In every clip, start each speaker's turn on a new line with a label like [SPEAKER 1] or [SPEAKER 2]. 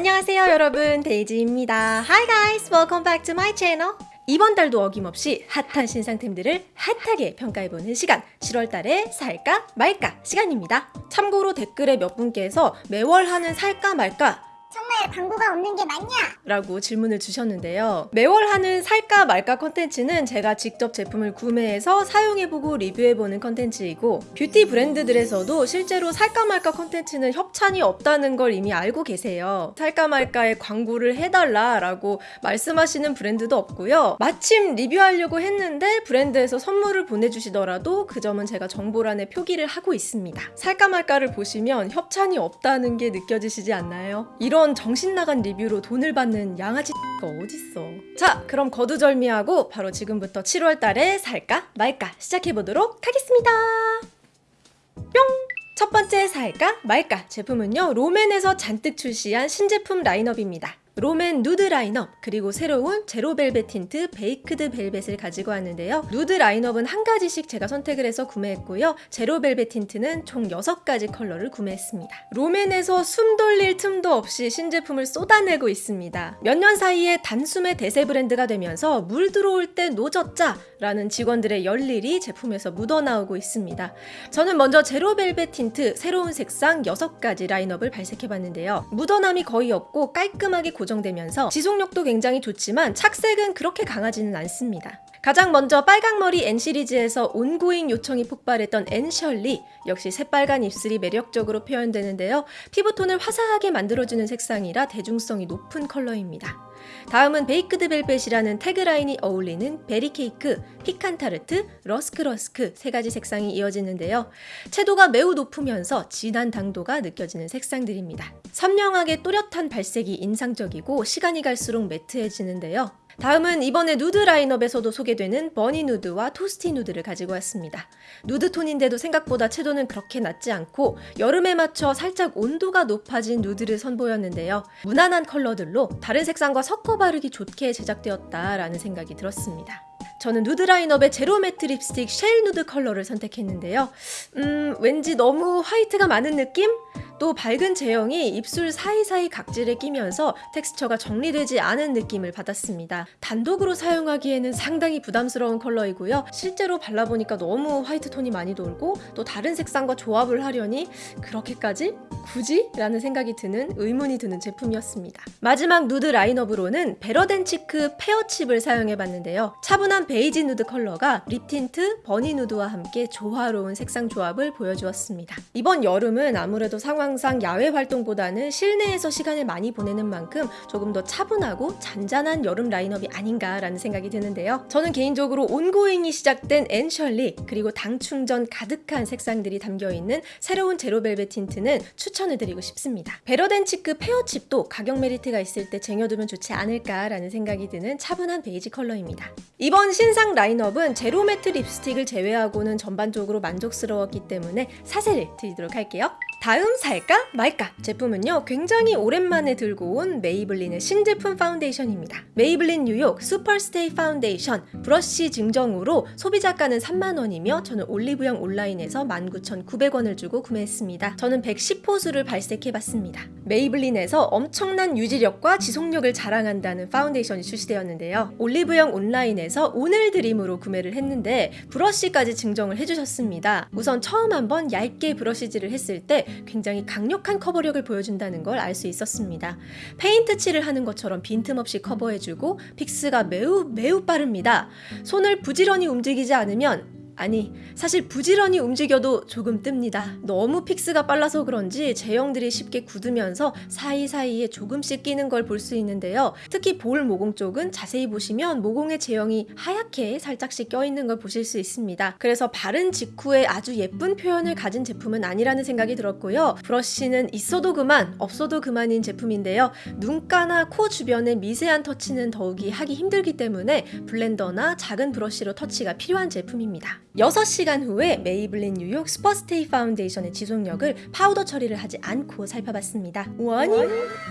[SPEAKER 1] 안녕하세요 여러분. 데이지입니다. Hi guys, welcome back to my channel. 이번 달도 어김없이 핫한 신상템들을 핫하게 평가해보는 시간. 7월달에 살까 말까 시간입니다. 참고로 댓글에 몇 분께서 매월 하는 살까 말까
[SPEAKER 2] 광고가 없는 게 맞냐?
[SPEAKER 1] 라고 질문을 주셨는데요. 매월 하는 살까 말까 컨텐츠는 제가 직접 제품을 구매해서 사용해보고 리뷰해보는 컨텐츠이고 뷰티 브랜드들에서도 실제로 살까 말까 컨텐츠는 협찬이 없다는 걸 이미 알고 계세요. 살까 말까에 광고를 해달라 라고 말씀하시는 브랜드도 없고요. 마침 리뷰하려고 했는데 브랜드에서 선물을 보내주시더라도 그 점은 제가 정보란에 표기를 하고 있습니다. 살까 말까를 보시면 협찬이 없다는 게 느껴지시지 않나요? 이런 정신 나간 리뷰로 돈을 받는 양아치 가 어딨어. 자, 그럼 거두절미하고 바로 지금부터 7월 달에 살까 말까 시작해 보도록 하겠습니다. 뿅! 첫 번째 살까 말까 제품은요 롬앤에서 잔뜩 출시한 신제품 라인업입니다. 롬앤 누드 라인업 그리고 새로운 제로벨벳 틴트 베이크드 벨벳을 가지고 왔는데요. 누드 라인업은 한 가지씩 제가 선택을 해서 구매했고요. 제로벨벳 틴트는 총 6가지 컬러를 구매했습니다. 롬앤에서 숨 돌릴 틈도 없이 신제품을 쏟아내고 있습니다. 몇 년 사이에 단숨에 대세 브랜드가 되면서 물 들어올 때 노 젓자 라는 직원들의 열일이 제품에서 묻어나오고 있습니다. 저는 먼저 제로벨벳 틴트 새로운 색상 6가지 라인업을 발색해봤는데요. 묻어남이 거의 없고 깔끔하게 고정 되면서 지속력도 굉장히 좋지만 착색은 그렇게 강하지는 않습니다. 가장 먼저 빨강머리 앤 시리즈에서 ongoing 요청이 폭발했던 앤셜리 역시 새빨간 입술이 매력적으로 표현되는데요. 피부톤을 화사하게 만들어주는 색상이라 대중성이 높은 컬러입니다. 다음은 베이크드 벨벳이라는 tagline이 어울리는 베리케이크, 피칸타르트, 러스크러스크 세 가지 색상이 이어지는데요. 채도가 매우 높으면서 진한 당도가 느껴지는 색상들입니다. 선명하게 또렷한 발색이 인상적이고 시간이 갈수록 매트해지는데요. 다음은 이번에 누드 라인업에서도 소개되는 버니 누드와 토스티 누드를 가지고 왔습니다. 누드 톤인데도 생각보다 채도는 그렇게 낮지 않고 여름에 맞춰 살짝 온도가 높아진 누드를 선보였는데요. 무난한 컬러들로 다른 색상과 섞어 바르기 좋게 제작되었다라는 생각이 들었습니다. 저는 누드 라인업의 제로 매트 립스틱 쉘 누드 컬러를 선택했는데요. 음, 왠지 너무 화이트가 많은 느낌? 또 밝은 제형이 입술 사이사이 각질에 끼면서 텍스처가 정리되지 않은 느낌을 받았습니다. 단독으로 사용하기에는 상당히 부담스러운 컬러이고요. 실제로 발라보니까 너무 화이트 톤이 많이 돌고 또 다른 색상과 조합을 하려니 그렇게까지? 굳이? 라는 생각이 드는 의문이 드는 제품이었습니다. 마지막 누드 라인업으로는 베러댄치크 페어칩을 사용해봤는데요. 차분한 베이지 누드 컬러가 립 틴트, 버니 누드와 함께 조화로운 색상 조합을 보여주었습니다. 이번 여름은 아무래도 상황 항상 야외 활동보다는 실내에서 시간을 많이 보내는 만큼 조금 더 차분하고 잔잔한 여름 라인업이 아닌가라는 생각이 드는데요. 저는 개인적으로 ongoing이 시작된 앤셜리 그리고 당 충전 가득한 색상들이 담겨있는 새로운 제로벨벳 틴트는 추천을 드리고 싶습니다. 베러댄치크 페어칩도 가격 메리트가 있을 때 쟁여두면 좋지 않을까라는 생각이 드는 차분한 베이지 컬러입니다. 이번 신상 라인업은 제로매트 립스틱을 제외하고는 전반적으로 만족스러웠기 때문에 사세를 드리도록 할게요. 다음 살까 말까 제품은요 굉장히 오랜만에 들고 온 메이블린의 신제품 파운데이션입니다. 메이블린 뉴욕 슈퍼스테이 파운데이션 브러쉬 증정으로 소비자가는 3만원이며 저는 올리브영 온라인에서 19,900원을 주고 구매했습니다. 저는 110호수를 발색해봤습니다. 메이블린에서 엄청난 유지력과 지속력을 자랑한다는 파운데이션이 출시되었는데요. 올리브영 온라인에서 오늘 드림으로 구매를 했는데 브러쉬까지 증정을 해주셨습니다. 우선 처음 한번 얇게 브러쉬질을 했을 때 굉장히 강력한 커버력을 보여준다는 걸 알 수 있었습니다. 페인트 칠을 하는 것처럼 빈틈없이 커버해주고 fix가 매우 매우 빠릅니다. 손을 부지런히 움직이지 않으면 아니 사실 부지런히 움직여도 조금 뜹니다. 너무 fix가 빨라서 그런지 제형들이 쉽게 굳으면서 사이사이에 조금씩 끼는 걸 볼 수 있는데요. 특히 볼 모공 쪽은 자세히 보시면 모공의 제형이 하얗게 살짝씩 껴있는 걸 보실 수 있습니다. 그래서 바른 직후에 아주 예쁜 표현을 가진 제품은 아니라는 생각이 들었고요. 브러쉬는 있어도 그만 없어도 그만인 제품인데요. 눈가나 코 주변의 미세한 터치는 더욱이 하기 힘들기 때문에 blender나 작은 브러쉬로 터치가 필요한 제품입니다. 6시간 후에 메이블린 뉴욕 슈퍼스테이 파운데이션의 지속력을 파우더 처리를 하지 않고 살펴봤습니다. 아니?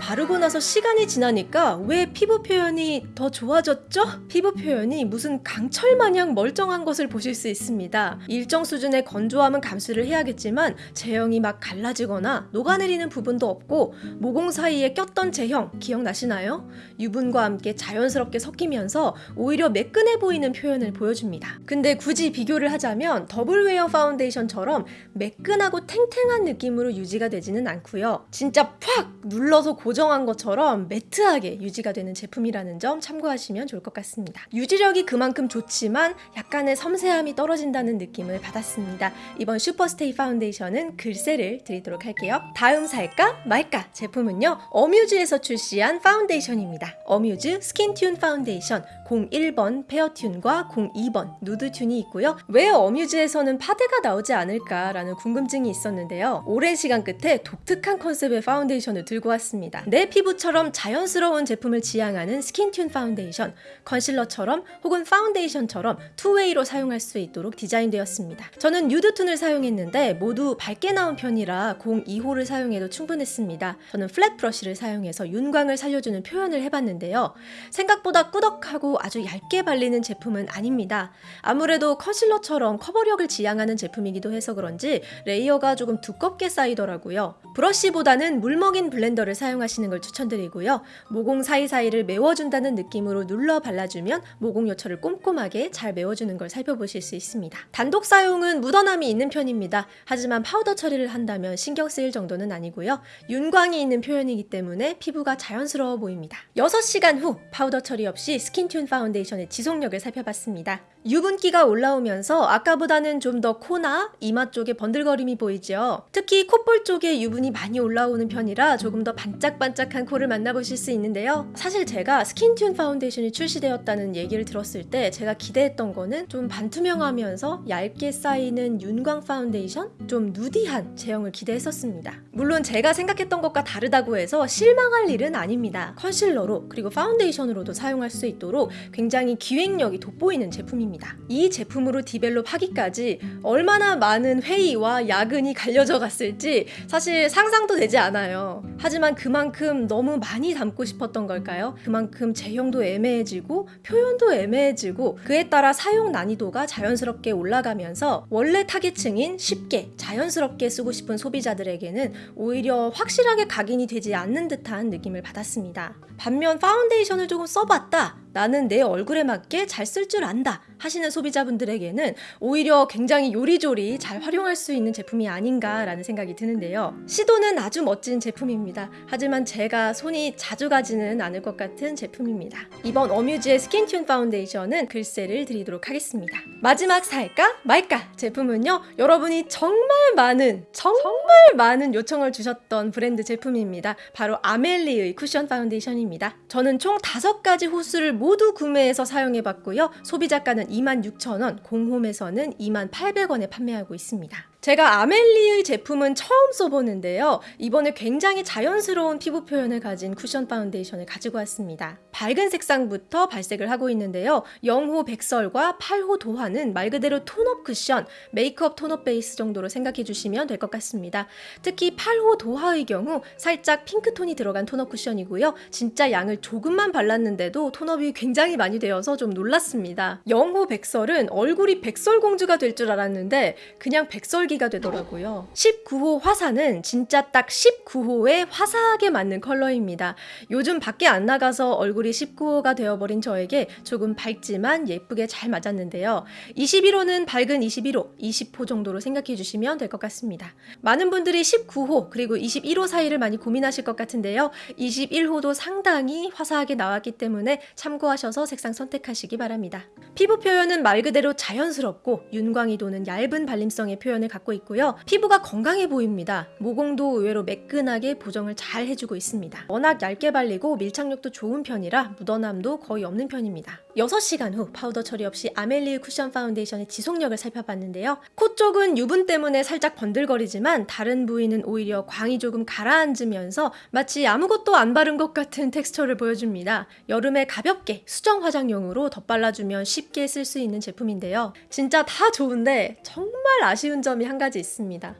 [SPEAKER 1] 바르고 나서 시간이 지나니까 왜 피부 표현이 더 좋아졌죠? 피부 표현이 무슨 강철 마냥 멀쩡한 것을 보실 수 있습니다. 일정 수준의 건조함은 감수를 해야겠지만 제형이 막 갈라지거나 녹아내리는 부분도 없고 모공 사이에 꼈던 제형 기억나시나요? 유분과 함께 자연스럽게 섞이면서 오히려 매끈해 보이는 표현을 보여줍니다. 근데 굳이 비교를 하자면 더블웨어 파운데이션처럼 매끈하고 탱탱한 느낌으로 유지가 되지는 않고요. 진짜 팍 눌러서 고정한 것처럼 matte하게 유지가 되는 제품이라는 점 참고하시면 좋을 것 같습니다. 유지력이 그만큼 좋지만 약간의 섬세함이 떨어진다는 느낌을 받았습니다. 이번 슈퍼스테이 파운데이션은 글쎄를 드리도록 할게요. 다음 살까 말까 제품은요. 어뮤즈에서 출시한 파운데이션입니다. 어뮤즈 스킨튠 파운데이션 01번 페어튠과 02번 누드튠이 있고요. 왜 어뮤즈에서는 파데가 나오지 않을까라는 궁금증이 있었는데요. 오랜 시간 끝에 독특한 컨셉의 파운데이션을 들고 왔습니다. 내 피부처럼 자연스러운 제품을 지향하는 스킨튠 파운데이션, 컨실러처럼 혹은 파운데이션처럼 two-way로 사용할 수 있도록 디자인되었습니다. 저는 누드튠을 사용했는데 모두 밝게 나온 편이라 02호를 사용해도 충분했습니다. 저는 flat 브러쉬를 사용해서 윤광을 살려주는 표현을 해봤는데요. 생각보다 꾸덕하고 아주 얇게 발리는 제품은 아닙니다. 아무래도 컨실러처럼 커버력을 지향하는 제품이기도 해서 그런지 layer가 조금 두껍게 쌓이더라고요. 브러쉬보다는 물먹인 blender를 사용하시는 걸 추천드리고요. 모공 사이사이를 메워준다는 느낌으로 눌러 발라주면 모공 요철을 꼼꼼하게 잘 메워주는 걸 살펴보실 수 있습니다. 단독 사용은 묻어남이 있는 편입니다. 하지만 파우더 처리를 한다면 신경 쓰일 정도는 아니고요. 윤광이 있는 표현이기 때문에 피부가 자연스러워 보입니다. 6시간 후 파우더 처리 없이 스킨튠 파운데이션의 지속력을 살펴봤습니다. 유분기가 올라오면서 아까보다는 좀 더 코나 이마 쪽에 번들거림이 보이죠. 특히 콧볼 쪽에 유분이 많이 올라오는 편이라 조금 더 반짝반짝한 코를 만나보실 수 있는데요. 사실 제가 스킨튠 파운데이션이 출시되었다는 얘기를 들었을 때 제가 기대했던 거는 좀 반투명하면서 얇게 쌓이는 윤광 파운데이션? 좀 nudy한 제형을 기대했었습니다. 물론 제가 생각했던 것과 다르다고 해서 실망할 일은 아닙니다. 컨실러로 그리고 파운데이션으로도 사용할 수 있도록 굉장히 기획력이 돋보이는 제품입니다. 이 제품으로 develop 하기까지 얼마나 많은 회의와 야근이 갈려져 갔을지 사실 상상도 되지 않아요. 하지만 그만큼 너무 많이 담고 싶었던 걸까요? 그만큼 제형도 애매해지고 표현도 애매해지고 그에 따라 사용 난이도가 자연스럽게 올라가면서 원래 타겟층인 쉽게 자연스럽게 쓰고 싶은 소비자들에게는 오히려 확실하게 각인이 되지 않는 듯한 느낌을 받았습니다. 반면 파운데이션을 조금 써봤다. 나는 내 얼굴에 맞게 잘 쓸 줄 안다 하시는 소비자분들에게는 오히려 굉장히 요리조리 잘 활용할 수 있는 제품이 아닌가라는 생각이 드는데요. 시도는 아주 멋진 제품입니다. 하지만 제가 손이 자주 가지는 않을 것 같은 제품입니다. 이번 어뮤즈의 스킨튠 파운데이션은 글쎄를 드리도록 하겠습니다. 마지막 살까 말까 제품은요. 여러분이 정말 많은 정말 많은 요청을 주셨던 브랜드 제품입니다. 바로 아멜리의 쿠션 파운데이션입니다. 저는 총 다섯 가지 호수를 모두 구매해서 사용해봤고요. 소비자가는 26,000원, 공홈에서는 28,800원에 판매하고 있습니다. 제가 아멜리의 제품은 처음 써보는데요. 이번에 굉장히 자연스러운 피부 표현을 가진 쿠션 파운데이션을 가지고 왔습니다. 밝은 색상부터 발색을 하고 있는데요. 0호 백설과 8호 도화는 말 그대로 tone up 쿠션, 메이크업 tone up 베이스 정도로 생각해 주시면 될 것 같습니다. 특히 8호 도화의 경우 살짝 핑크톤이 들어간 tone up 쿠션이고요. 진짜 양을 조금만 발랐는데도 tone up이 굉장히 많이 되어서 좀 놀랐습니다. 0호 백설은 얼굴이 백설공주가 될 줄 알았는데 그냥 백설기가 되더라고요. 19호 화사는 진짜 딱 19호에 화사하게 맞는 컬러입니다. 요즘 밖에 안 나가서 얼굴 이 19호가 되어버린 저에게 조금 밝지만 예쁘게 잘 맞았는데요. 21호는 밝은 21호, 20호 정도로 생각해 주시면 될 것 같습니다. 많은 분들이 19호 그리고 21호 사이를 많이 고민하실 것 같은데요. 21호도 상당히 화사하게 나왔기 때문에 참고하셔서 색상 선택하시기 바랍니다. 피부 표현은 말 그대로 자연스럽고 윤광이 도는 얇은 발림성의 표현을 갖고 있고요. 피부가 건강해 보입니다. 모공도 의외로 매끈하게 보정을 잘 해주고 있습니다. 워낙 얇게 발리고 밀착력도 좋은 편이라 묻어남도 거의 없는 편입니다. 6시간 후 파우더 처리 없이 아멜리의 쿠션 파운데이션의 지속력을 살펴봤는데요. 코 쪽은 유분 때문에 살짝 번들거리지만 다른 부위는 오히려 광이 조금 가라앉으면서 마치 아무것도 안 바른 것 같은 텍스처를 보여줍니다. 여름에 가볍게 수정 화장용으로 덧발라주면 쉽게 쓸 수 있는 제품인데요. 진짜 다 좋은데 정말 아쉬운 점이 한 가지 있습니다.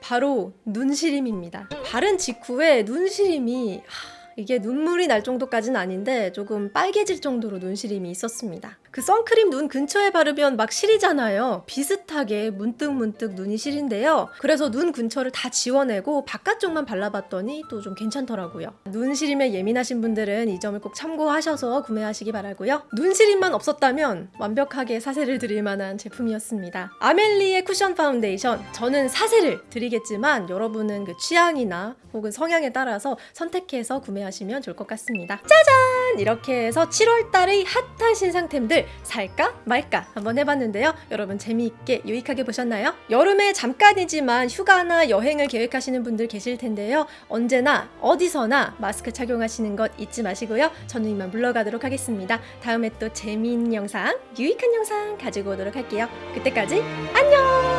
[SPEAKER 1] 바로 눈시림입니다. 바른 직후에 눈시림이 하, 이게 눈물이 날 정도까지는 아닌데 조금 빨개질 정도로 눈시림이 있었습니다. 그 선크림 눈 근처에 바르면 막 시리잖아요. 비슷하게 문득 문득 눈이 시린데요. 그래서 눈 근처를 다 지워내고 바깥쪽만 발라봤더니 또 좀 괜찮더라고요. 눈시림에 예민하신 분들은 이 점을 꼭 참고하셔서 구매하시기 바라고요. 눈시림만 없었다면 완벽하게 사세를 드릴 만한 제품이었습니다. 아멜리의 쿠션 파운데이션 저는 사세를 드리겠지만 여러분은 그 취향이나 혹은 성향에 따라서 선택해서 구매하시면 좋을 것 같습니다. 짜잔! 이렇게 해서 7월달의 핫한 신상템들 살까 말까 한번 해봤는데요. 여러분 재미있게 유익하게 보셨나요? 여름에 잠깐이지만 휴가나 여행을 계획하시는 분들 계실 텐데요. 언제나 어디서나 마스크 착용하시는 것 잊지 마시고요. 저는 이만 물러가도록 하겠습니다. 다음에 또 재미있는 영상, 유익한 영상 가지고 오도록 할게요. 그때까지 안녕!